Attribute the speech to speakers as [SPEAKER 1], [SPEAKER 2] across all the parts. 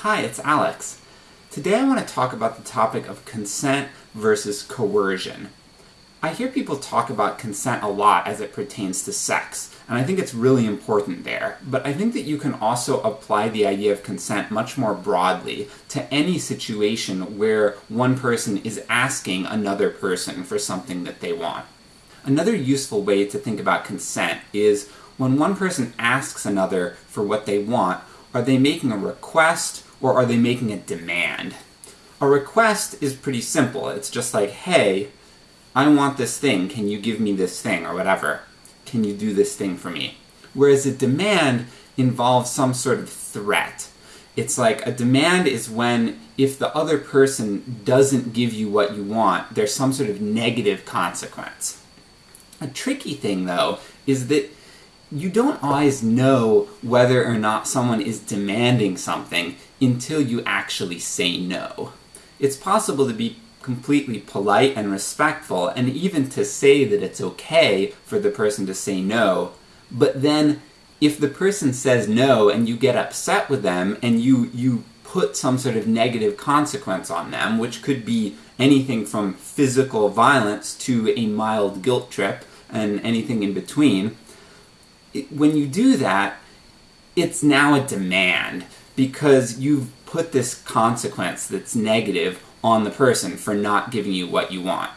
[SPEAKER 1] Hi, it's Alex. Today I want to talk about the topic of consent versus coercion. I hear people talk about consent a lot as it pertains to sex, and I think it's really important there, but I think that you can also apply the idea of consent much more broadly to any situation where one person is asking another person for something that they want. Another useful way to think about consent is when one person asks another for what they want, are they making a request or are they making a demand? A request is pretty simple. It's just like, hey, I want this thing, can you give me this thing, or whatever. Can you do this thing for me? Whereas a demand involves some sort of threat. It's like, a demand is when, if the other person doesn't give you what you want, there's some sort of negative consequence. A tricky thing, though, is that you don't always know whether or not someone is demanding something until you actually say no. It's possible to be completely polite and respectful, and even to say that it's okay for the person to say no, but then if the person says no and you get upset with them and you, you put some sort of negative consequence on them, which could be anything from physical violence to a mild guilt trip, and anything in between, when you do that, it's now a demand, because you've put this consequence that's negative on the person for not giving you what you want.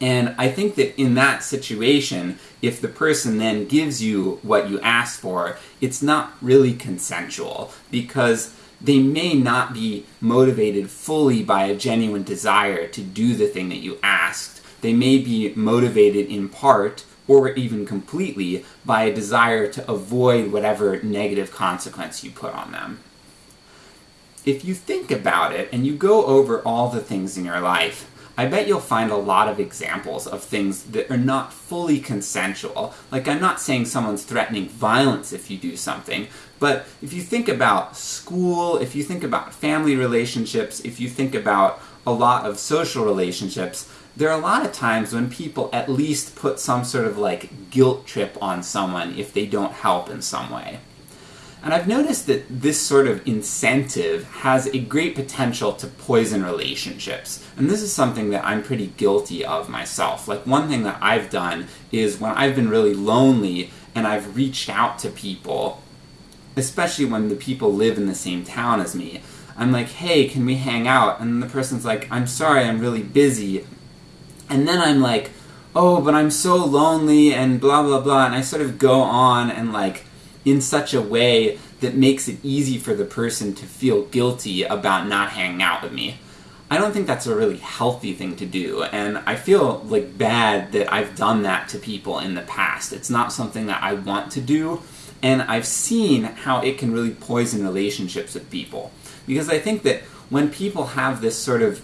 [SPEAKER 1] And I think that in that situation, if the person then gives you what you asked for, it's not really consensual, because they may not be motivated fully by a genuine desire to do the thing that you asked. They may be motivated in part or even completely, by a desire to avoid whatever negative consequence you put on them. If you think about it, and you go over all the things in your life, I bet you'll find a lot of examples of things that are not fully consensual. Like, I'm not saying someone's threatening violence if you do something, but if you think about school, if you think about family relationships, if you think about a lot of social relationships, there are a lot of times when people at least put some sort of like guilt trip on someone if they don't help in some way. And I've noticed that this sort of incentive has a great potential to poison relationships. And this is something that I'm pretty guilty of myself. Like, one thing that I've done is when I've been really lonely and I've reached out to people, especially when the people live in the same town as me, I'm like, hey, can we hang out? And the person's like, I'm sorry, I'm really busy. And then I'm like, oh, but I'm so lonely, and blah blah blah, and I sort of go on and like, in such a way that makes it easy for the person to feel guilty about not hanging out with me. I don't think that's a really healthy thing to do, and I feel like bad that I've done that to people in the past. It's not something that I want to do, and I've seen how it can really poison relationships with people. Because I think that when people have this sort of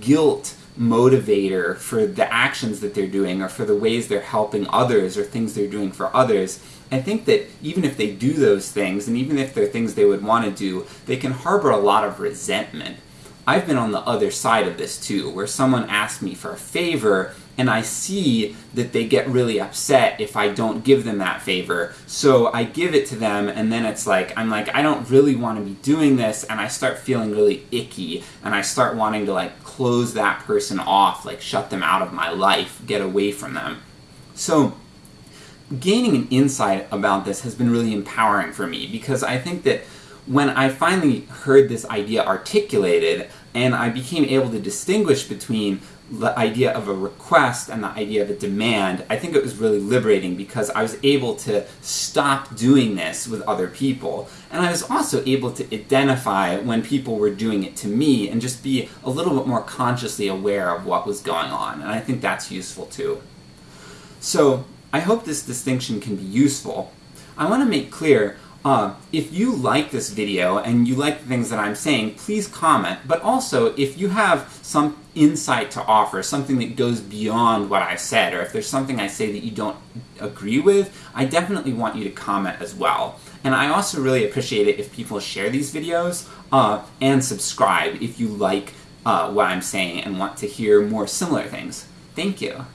[SPEAKER 1] guilt motivator for the actions that they're doing, or for the ways they're helping others, or things they're doing for others, I think that even if they do those things, and even if they're things they would want to do, they can harbor a lot of resentment. I've been on the other side of this too, where someone asks me for a favor, and I see that they get really upset if I don't give them that favor, so I give it to them, and then it's like, I'm like, I don't really want to be doing this, and I start feeling really icky, and I start wanting to like close that person off, like shut them out of my life, get away from them. So, gaining an insight about this has been really empowering for me, because I think that when I finally heard this idea articulated, and I became able to distinguish between the idea of a request and the idea of a demand, I think it was really liberating because I was able to stop doing this with other people. And I was also able to identify when people were doing it to me and just be a little bit more consciously aware of what was going on, and I think that's useful too. So, I hope this distinction can be useful. I want to make clear uh, if you like this video and you like the things that I'm saying, please comment, but also if you have some insight to offer, something that goes beyond what I said, or if there's something I say that you don't agree with, I definitely want you to comment as well. And I also really appreciate it if people share these videos, uh, and subscribe if you like uh, what I'm saying and want to hear more similar things. Thank you!